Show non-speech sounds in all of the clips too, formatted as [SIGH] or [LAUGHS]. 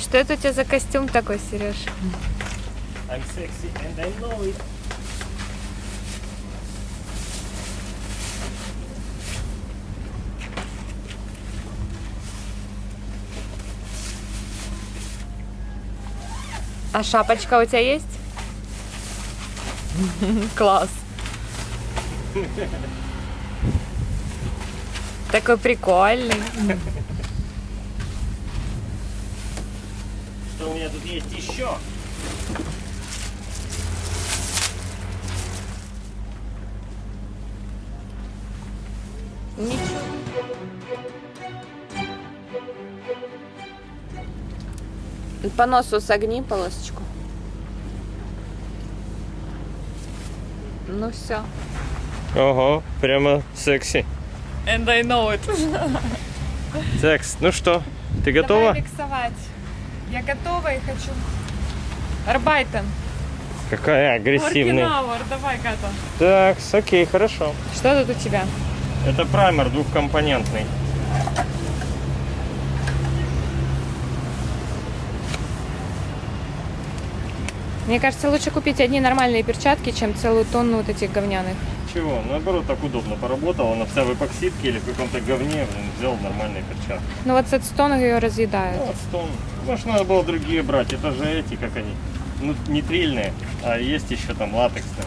Что это у тебя за костюм такой, Сереж? I'm sexy and I know it. А шапочка у тебя есть? [LAUGHS] Класс. [LAUGHS] Такой прикольный. [LAUGHS] у меня тут есть еще? Ничего. По носу согни полосочку. Ну все. Ого, прямо секси. And I know it. [LAUGHS] Секс. Ну что, ты готова? Давай миксовать. Я готова и хочу. Арбайтен. Какая агрессивная. Оркинауэр, давай, Ката. Так, окей, хорошо. Что тут у тебя? Это праймер двухкомпонентный. Мне кажется, лучше купить одни нормальные перчатки, чем целую тонну вот этих говняных. Чего? Наоборот, так удобно поработал. Она вся в эпоксидке или в каком-то говне. Блин, взял нормальные перчатки. Ну вот с Эдстона ее разъедают. Ну, вот стон. Может, надо было другие брать. Это же эти, как они, ну, нитрильные. А есть еще там латексные.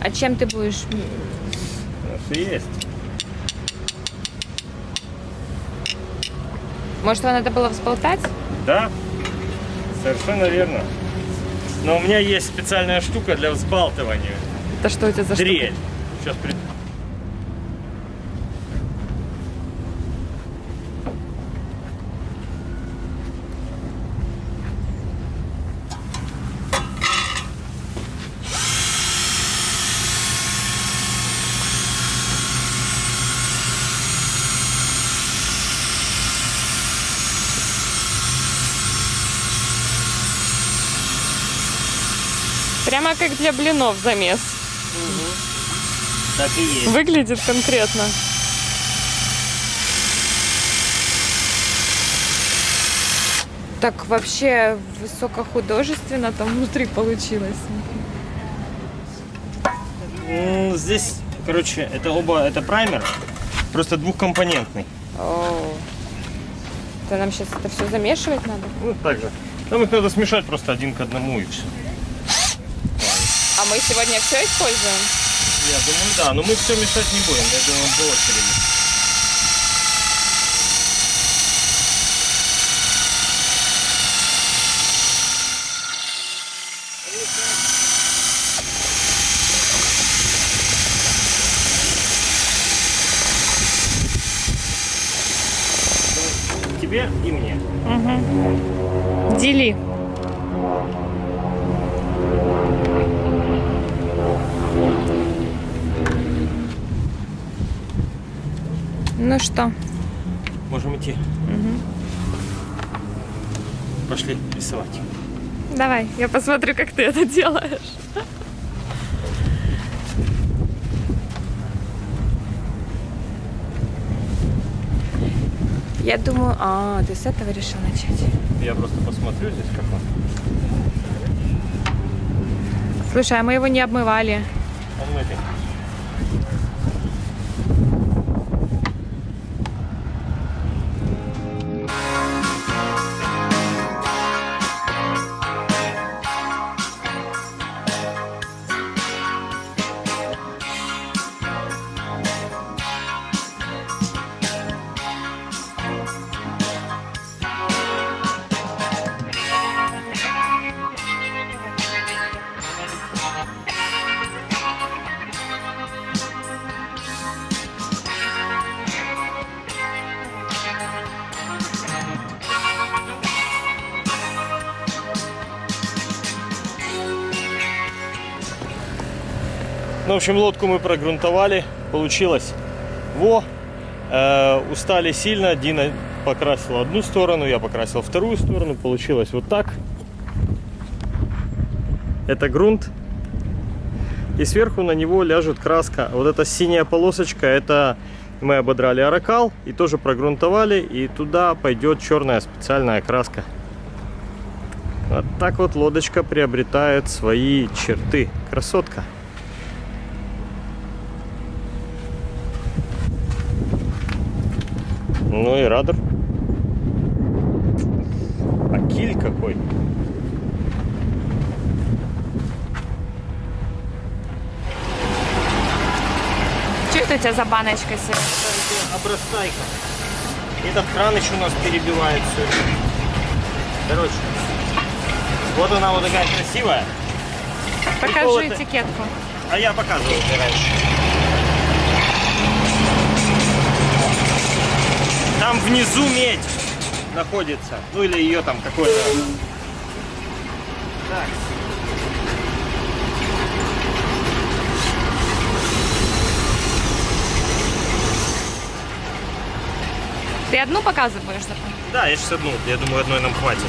А чем ты будешь? Что есть. Может, его надо было взболтать? Да, совершенно верно. Но у меня есть специальная штука для взбалтывания. Это что у тебя за Дрель. Сейчас Прямо как для блинов замес. Так и есть. Выглядит конкретно. Так вообще высокохудожественно там внутри получилось. Здесь, короче, это оба, это праймер, просто двухкомпонентный. О, это нам сейчас это все замешивать надо? Ну, так же. Нам их надо смешать просто один к одному и все. А мы сегодня все используем? Я думаю, да, но мы все мешать не будем, я думаю, по очереди. Пошли рисовать. давай, я посмотрю, как ты это делаешь. Я думаю, а, ты с этого решил начать. Я просто посмотрю здесь как он. Слушай, а мы его не обмывали. Он Ну, в общем, лодку мы прогрунтовали. Получилось. Во! Э, устали сильно. Дина покрасила одну сторону, я покрасил вторую сторону. Получилось вот так. Это грунт. и сверху на него ляжет краска. Вот эта синяя полосочка, это мы ободрали аракал и тоже прогрунтовали, и туда пойдет черная специальная краска. Вот так вот лодочка приобретает свои черты. Красотка. Ну и радор. А киль какой. Что это у тебя за баночка Сереж? Обрастайка. Этот кран еще у нас перебивает все. Короче, вот она вот такая красивая. Покажи этикетку. А я показывал раньше. Там внизу медь находится. Ну или ее там какой-то. Так. Ты одну показываешь? Да, я сейчас одну. Я думаю, одной нам хватит.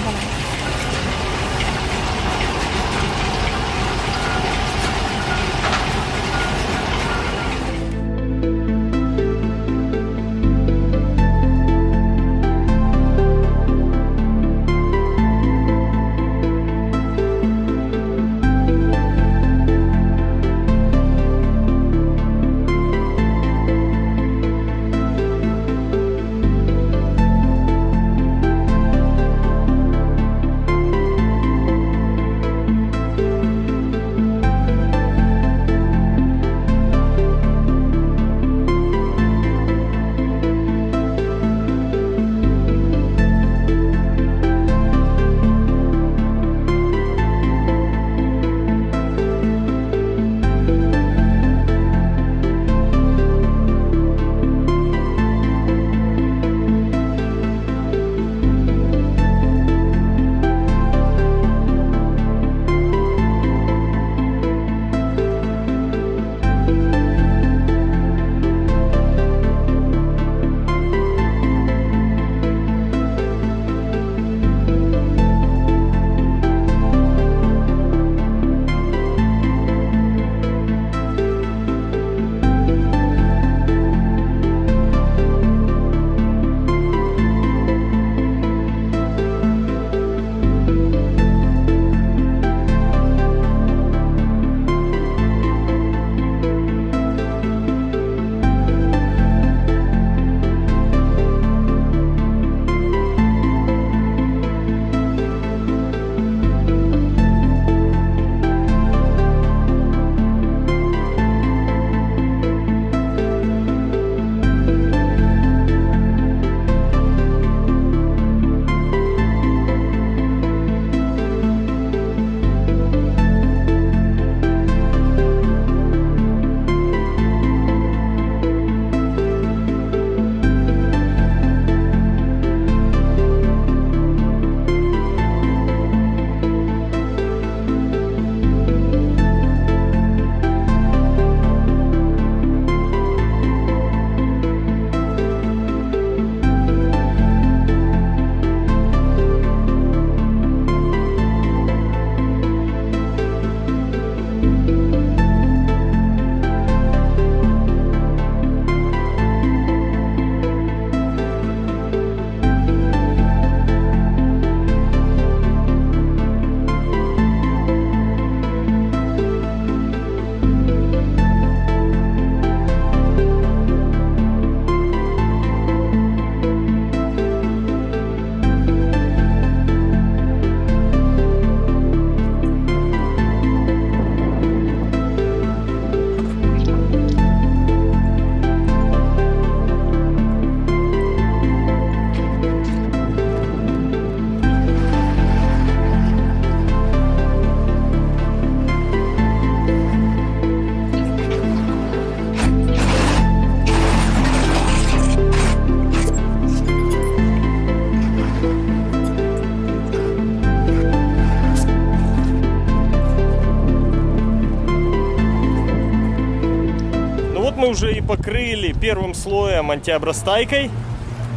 Ну уже и покрыли первым слоем антиобрастайкой.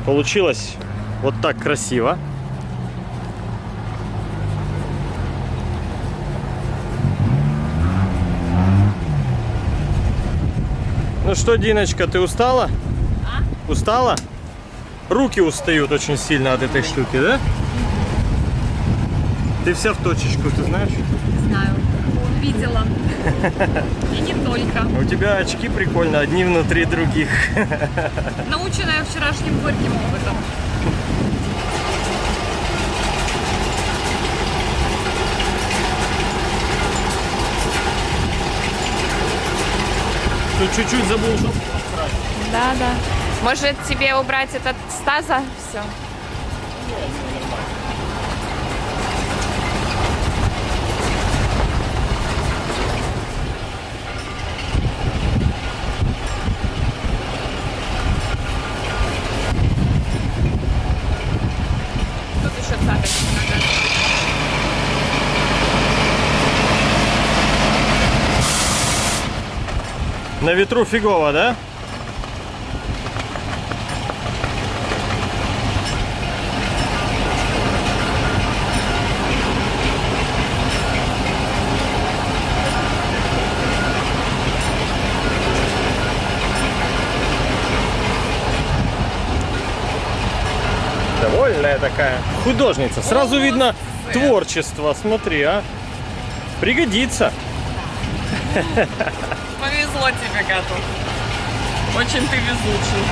Получилось вот так красиво. Ну что, Диночка, ты устала? А? Устала? Руки устают очень сильно от этой штуки, да? Ты вся в точечку, ты знаешь? Видела. И не только. У тебя очки прикольно, одни внутри других. Наученная вчерашним горьким опытом. Тут чуть-чуть забыл жопу. Да, да. Может тебе убрать этот стаза? Все. Тут еще цапать надо. На ветру фигово, да? Довольная такая. Художница. Сразу видно творчество. Смотри, а. Пригодится. [LAUGHS] Повезло тебе, Гату. Очень ты везучий.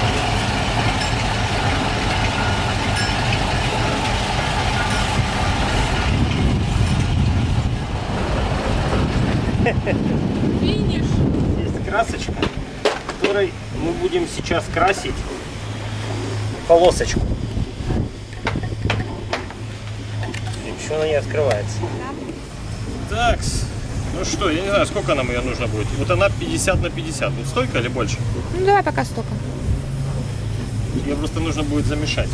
Финиш. Есть красочка, которой мы будем сейчас красить полосочку. Еще она не открывается. Так, ну что, я не знаю, сколько нам ее нужно будет. Вот она 50 на 50. Вот столько или больше? Ну давай пока столько. Ее просто нужно будет замешать.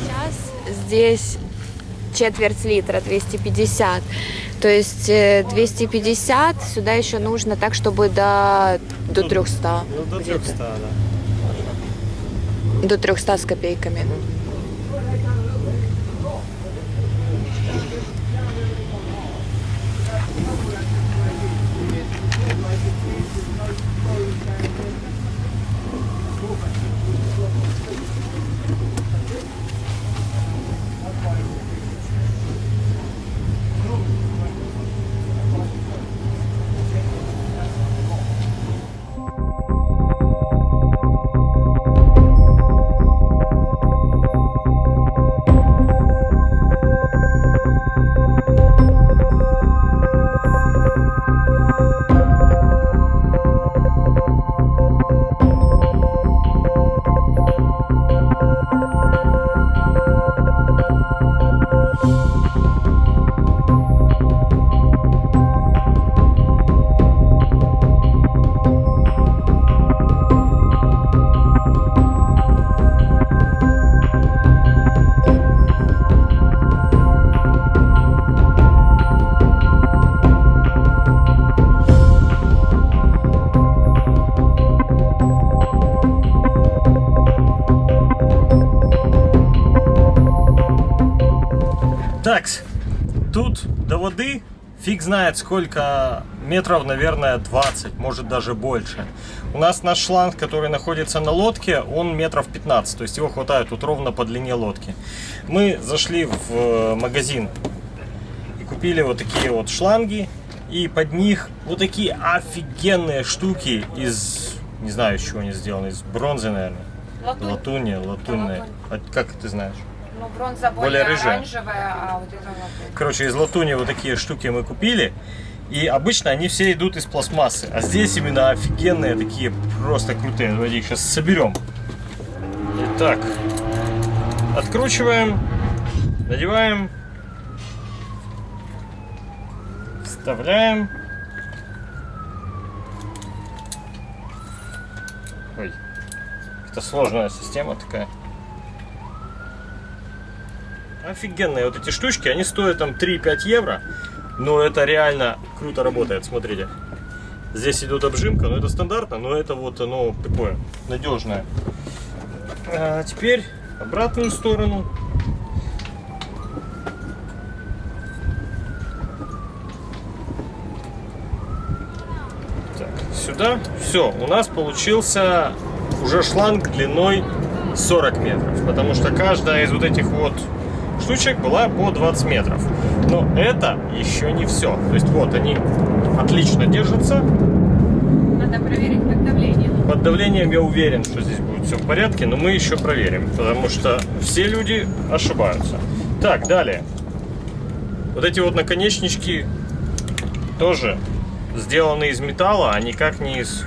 Сейчас здесь четверть литра, 250. То есть э, 250 сюда еще нужно так, чтобы до, до 300. Ну, до где-то. 300, да. До 300 с копейками. Воды фиг знает сколько метров, наверное, 20, может даже больше. У нас наш шланг, который находится на лодке, он метров 15, то есть его хватает тут ровно по длине лодки. Мы зашли в э, магазин и купили вот такие вот шланги, и под них вот такие офигенные штуки из, не знаю, из чего они сделаны, из бронзы, наверное. Латуни, латунные. А как ты знаешь? Ну, бронза более рыжая. оранжевая, а вот это латунь. Короче, из латуни вот такие штуки мы купили. И обычно они все идут из пластмассы. А здесь именно офигенные такие, просто крутые. Давайте их сейчас соберем. Итак, откручиваем, надеваем, вставляем. Ой, это сложная система такая офигенные вот эти штучки, они стоят там 3-5 евро, но это реально круто работает, смотрите. Здесь идет обжимка, но это стандартно, но это вот оно такое надежное. А теперь обратную сторону. Так, сюда. Все, у нас получился уже шланг длиной 40 метров, потому что каждая из вот этих вот штучек была по 20 метров. Но это еще не все. То есть вот они отлично держатся. Надо проверить под давлением. Под давлением я уверен, что здесь будет все в порядке, но мы еще проверим, потому что все люди ошибаются. Так, далее. Вот эти вот наконечнички тоже сделаны из металла, а никак не из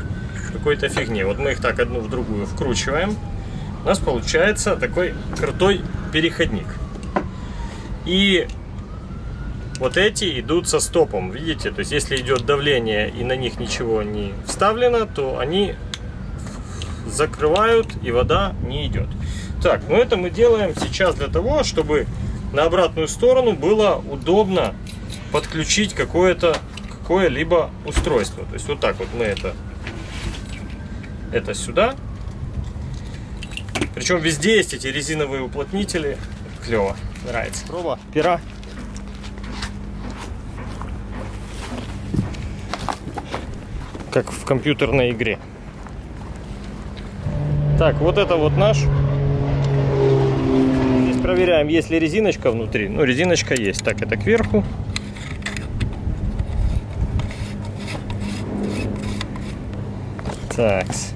какой-то фигни. Вот мы их так одну в другую вкручиваем. У нас получается такой крутой переходник. И вот эти идут со стопом, видите? То есть если идет давление и на них ничего не вставлено, то они закрывают и вода не идет. Так, ну это мы делаем сейчас для того, чтобы на обратную сторону было удобно подключить какое-то какое-либо устройство. То есть вот так вот мы это, это сюда. Причем везде есть эти резиновые уплотнители. Клево, нравится. Проба пера. Как в компьютерной игре. Так, вот это вот наш. Здесь проверяем, есть ли резиночка внутри. Ну, резиночка есть. Так, это кверху. Так. Сейчас,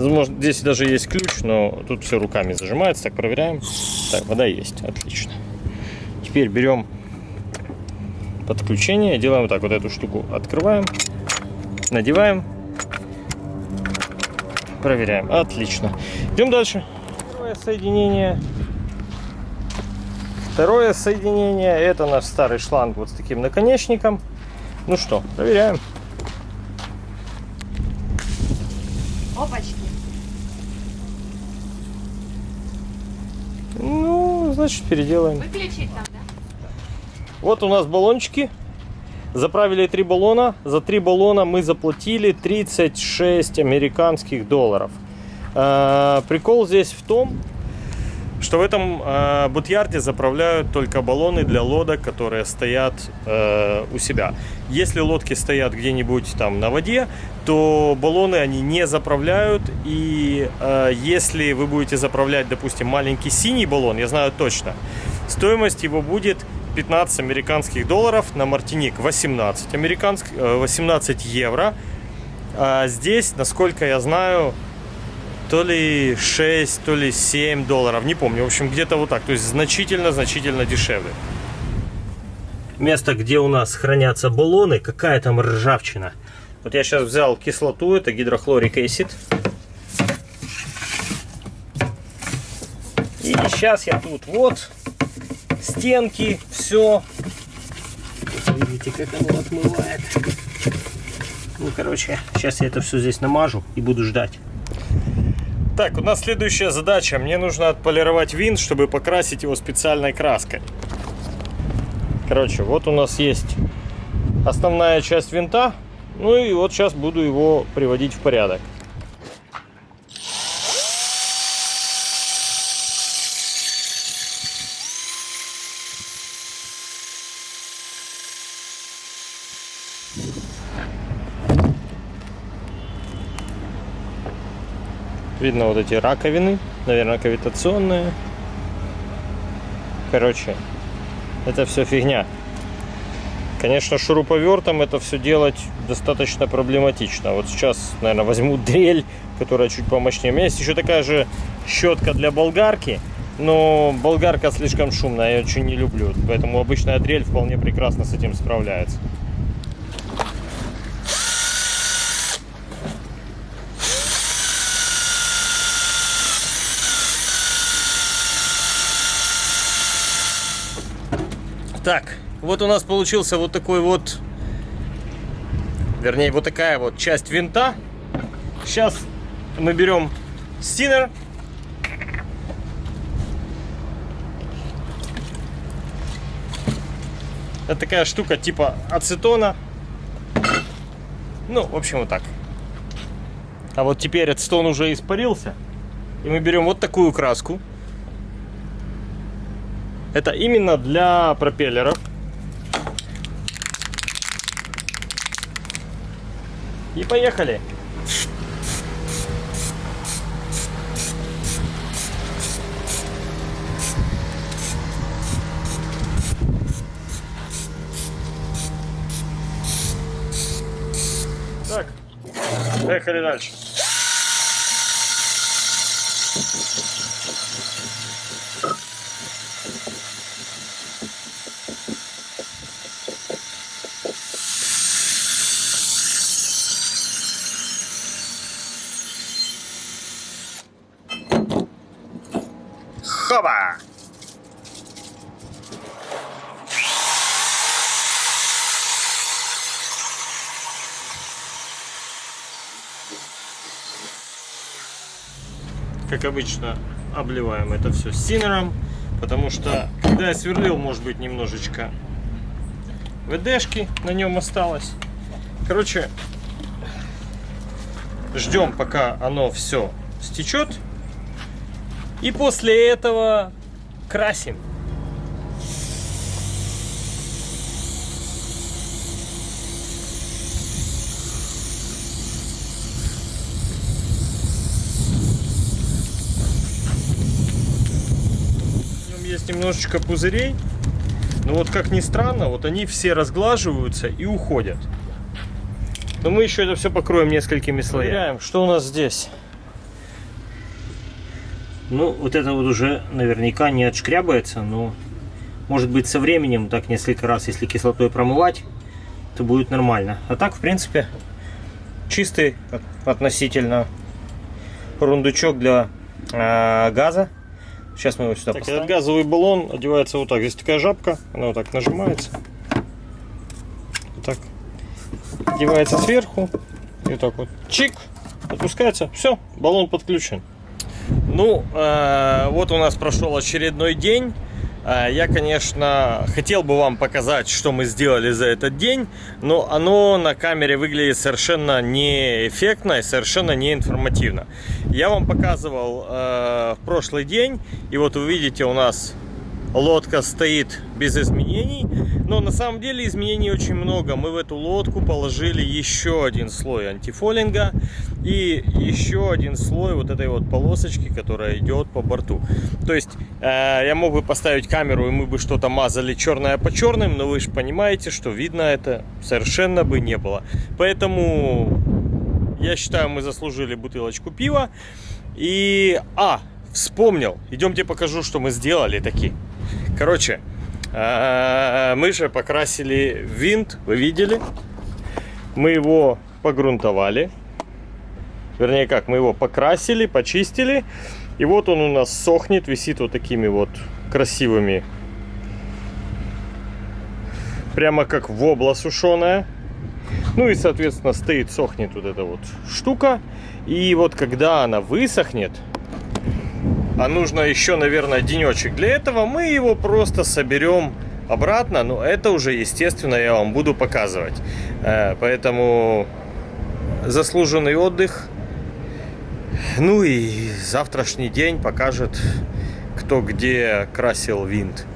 может, здесь даже есть ключ, но тут все руками зажимается. Так, проверяем. Так, вода есть. Отлично. Теперь берем подключение. Делаем вот так. Вот эту штуку открываем. Надеваем. Проверяем. Отлично. Идем дальше. Второе соединение. Второе соединение. Это наш старый шланг вот с таким наконечником. Ну что, проверяем. Опачки. Ну, значит, переделаем. Выключить там, да? Вот у нас баллончики. Заправили три баллона. За три баллона мы заплатили 36 американских долларов. Э, Прикол здесь в том, что в этом э, бутьярде заправляют только баллоны для лодок, которые стоят э, у себя. Если лодки стоят где-нибудь там на воде, то баллоны они не заправляют. И э, если вы будете заправлять, допустим, маленький синий баллон, я знаю точно, стоимость его будет 15 американских долларов, на Мартиник 18, американских, э, 18 евро. А здесь, насколько я знаю, то ли 6, то ли 7 долларов, не помню. В общем, где-то вот так. То есть значительно-значительно дешевле. Место, где у нас хранятся баллоны, какая там ржавчина. Вот я сейчас взял кислоту, это гидрохлорик acid. И сейчас я тут вот стенки, все. Видите, как оно отмывает. Ну, короче, сейчас я это все здесь намажу и буду ждать. Так, у нас следующая задача. Мне нужно отполировать винт, чтобы покрасить его специальной краской. Короче, вот у нас есть основная часть винта. Ну и вот сейчас буду его приводить в порядок. Видно вот эти раковины, наверное, кавитационные. Короче, это все фигня. Конечно, шуруповертом это все делать достаточно проблематично. Вот сейчас, наверное, возьму [LAUGHS] дрель, которая чуть помощнее. У меня есть еще такая же щетка для болгарки, но болгарка слишком шумная, я ее очень не люблю. Поэтому обычная дрель вполне прекрасно с этим справляется. Так, вот у нас получился вот такой вот, вернее, вот такая вот часть винта. Сейчас мы берем стинер. Это такая штука типа ацетона. Ну, в общем, вот так. А вот теперь ацетон уже испарился. И мы берем вот такую краску. Это именно для пропеллеров. И поехали. Так, поехали дальше. Как обычно, обливаем это все синером, потому что, когда я сверлил, может быть, немножечко ВДшки на нем осталось. Короче, ждем, пока оно все стечет. И после этого красим. Немножечко пузырей. Но вот как ни странно, вот они все разглаживаются и уходят. Но мы еще это все покроем несколькими слоями. Проверяем, что у нас здесь. Ну, вот это вот уже наверняка не отшкрябается, но может быть со временем, так несколько раз, если кислотой промывать, то будет нормально. А так, в принципе, чистый относительно рундучок для э, газа. Сейчас мы его сюда Так, поставим. этот газовый баллон одевается вот так. Здесь такая жабка, она вот так нажимается. Вот так. Одевается сверху. И вот так вот. Чик. Отпускается. Все, баллон подключен. Ну, э, вот у нас прошел очередной день. Э, Я, конечно, хотел бы вам показать, что мы сделали за этот день, но оно на камере выглядит совершенно неэффектно и совершенно не информативно. Я вам показывал э, в прошлый день, и вот вы видите, у нас лодка стоит без изменений, но на самом деле изменений очень много. Мы в эту лодку положили еще один слой антифолинга и еще один слой вот этой вот полосочки, которая идет по борту. То есть э, я мог бы поставить камеру и мы бы что-то мазали черное по черным, но вы же понимаете, что видно это совершенно бы не было. Поэтому я считаю, мы заслужили бутылочку пива. И, а, вспомнил, идемте покажу, что мы сделали таки. Короче, мы же покрасили винт, вы видели? Мы его погрунтовали. Вернее, как, мы его покрасили, почистили. И вот он у нас сохнет, висит вот такими вот красивыми. Прямо как вобла сушеная. Ну и, соответственно, стоит, сохнет вот эта вот штука. И вот когда она высохнет, а нужно еще, наверное, денечек. Для этого мы его просто соберем обратно. Но это уже, естественно, я вам буду показывать. Э, Поэтому заслуженный отдых. Ну и завтрашний день покажет, кто где красил винт.